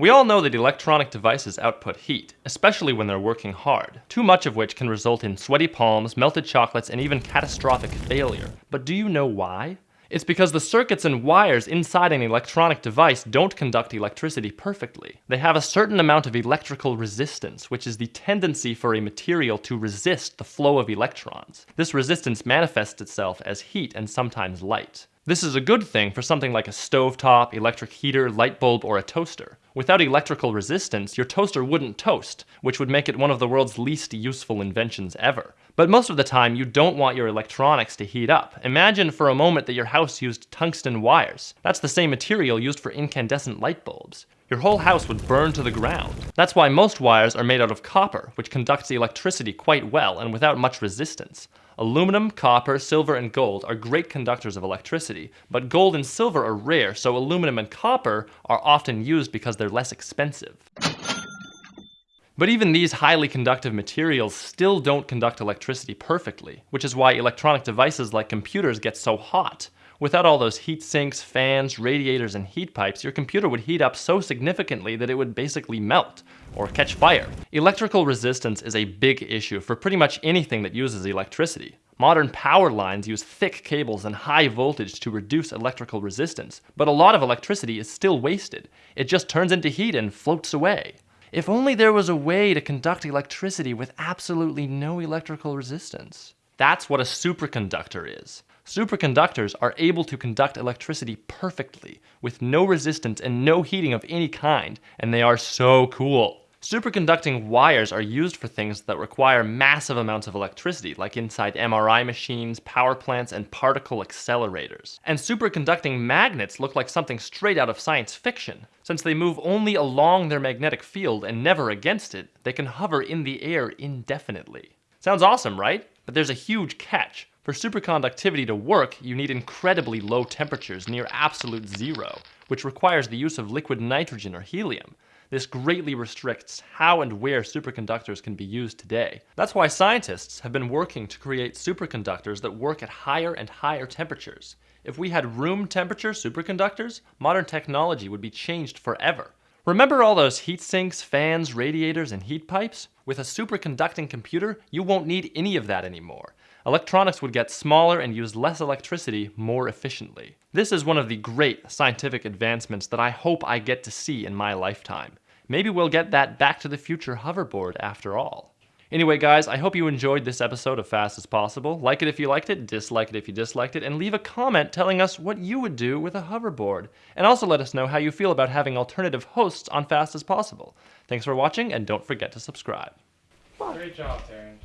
We all know that electronic devices output heat, especially when they're working hard, too much of which can result in sweaty palms, melted chocolates, and even catastrophic failure. But do you know why? It's because the circuits and wires inside an electronic device don't conduct electricity perfectly. They have a certain amount of electrical resistance, which is the tendency for a material to resist the flow of electrons. This resistance manifests itself as heat and sometimes light. This is a good thing for something like a stovetop, electric heater, light bulb, or a toaster. Without electrical resistance, your toaster wouldn't toast, which would make it one of the world's least useful inventions ever. But most of the time, you don't want your electronics to heat up. Imagine for a moment that your house used tungsten wires. That's the same material used for incandescent light bulbs. Your whole house would burn to the ground. That's why most wires are made out of copper, which conducts electricity quite well and without much resistance. Aluminum, copper, silver, and gold are great conductors of electricity, but gold and silver are rare, so aluminum and copper are often used because they're less expensive. But even these highly conductive materials still don't conduct electricity perfectly, which is why electronic devices like computers get so hot. Without all those heat sinks, fans, radiators, and heat pipes, your computer would heat up so significantly that it would basically melt or catch fire. Electrical resistance is a big issue for pretty much anything that uses electricity. Modern power lines use thick cables and high voltage to reduce electrical resistance, but a lot of electricity is still wasted. It just turns into heat and floats away. If only there was a way to conduct electricity with absolutely no electrical resistance. That's what a superconductor is. Superconductors are able to conduct electricity perfectly, with no resistance and no heating of any kind, and they are so cool. Superconducting wires are used for things that require massive amounts of electricity, like inside MRI machines, power plants, and particle accelerators. And superconducting magnets look like something straight out of science fiction. Since they move only along their magnetic field and never against it, they can hover in the air indefinitely. Sounds awesome, right? But there's a huge catch. For superconductivity to work, you need incredibly low temperatures near absolute zero, which requires the use of liquid nitrogen or helium. This greatly restricts how and where superconductors can be used today. That's why scientists have been working to create superconductors that work at higher and higher temperatures. If we had room temperature superconductors, modern technology would be changed forever. Remember all those heat sinks, fans, radiators, and heat pipes? With a superconducting computer, you won't need any of that anymore electronics would get smaller and use less electricity more efficiently. This is one of the great scientific advancements that I hope I get to see in my lifetime. Maybe we'll get that Back to the Future hoverboard after all. Anyway guys, I hope you enjoyed this episode of Fast as Possible. Like it if you liked it, dislike it if you disliked it, and leave a comment telling us what you would do with a hoverboard. And also let us know how you feel about having alternative hosts on Fast as Possible. Thanks for watching, and don't forget to subscribe. Great job, Taryn.